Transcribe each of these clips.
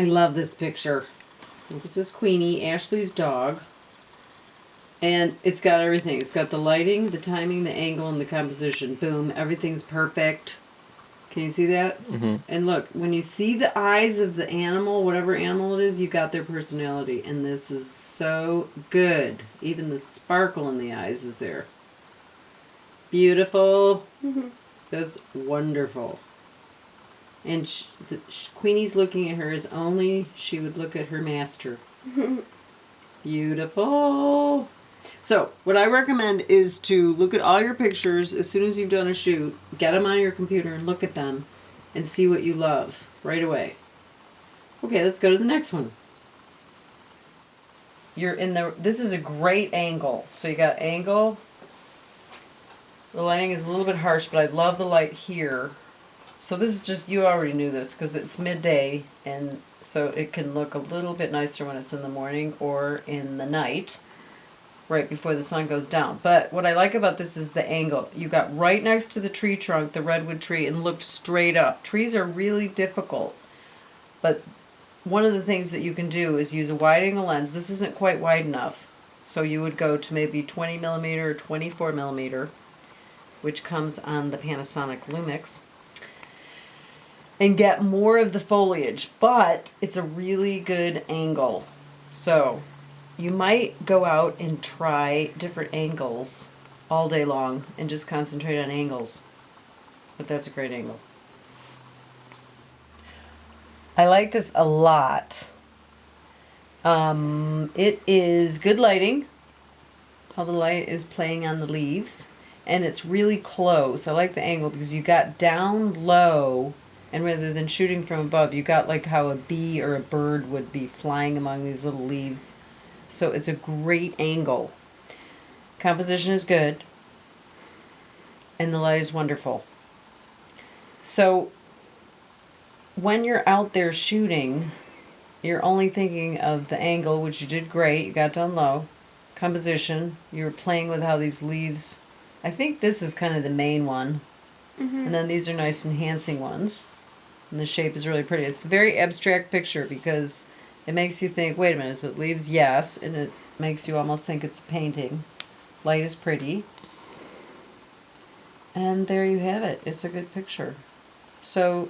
I love this picture. This is Queenie, Ashley's dog. And it's got everything. It's got the lighting, the timing, the angle, and the composition. Boom, everything's perfect. Can you see that? Mm-hmm. And look, when you see the eyes of the animal, whatever animal it is, you got their personality. And this is so good. Even the sparkle in the eyes is there. Beautiful. That's wonderful. And sh- the, sh- Queenie's looking at her as only she would look at her master. Beautiful. So, what I recommend is to look at all your pictures as soon as you've done a shoot, get them on your computer and look at them and see what you love right away. Okay, let's go to the next one. You're in the this is a great angle. So you got angle. The lighting is a little bit harsh, but I love the light here. So this is just you already knew this because it's midday and so it can look a little bit nicer when it's in the morning or in the night right before the sun goes down. But what I like about this is the angle. You got right next to the tree trunk, the redwood tree, and looked straight up. Trees are really difficult. But one of the things that you can do is use a wide angle lens. This isn't quite wide enough. So you would go to maybe 20 millimeter or 24 millimeter, which comes on the Panasonic Lumix, and get more of the foliage. But it's a really good angle. So you might go out and try different angles all day long and just concentrate on angles. But that's a great angle. I like this a lot. Um, it is good lighting. How the light is playing on the leaves. And it's really close. I like the angle because you got down low and rather than shooting from above, you got like how a bee or a bird would be flying among these little leaves. So it's a great angle. Composition is good. And the light is wonderful. So when you're out there shooting, you're only thinking of the angle, which you did great. You got down low. Composition. You're playing with how these leaves. I think this is kind of the main one. Mm-hmm. And then these are nice enhancing ones. And the shape is really pretty. It's a very abstract picture because it makes you think, wait a minute, is it leaves? Yes. And it makes you almost think it's a painting. Light is pretty. And there you have it. It's a good picture. So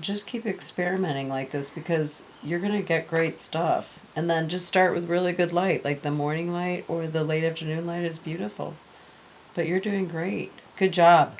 just keep experimenting like this because you're going to get great stuff. And then just start with really good light, like the morning light or the late afternoon light is beautiful. But you're doing great. Good job.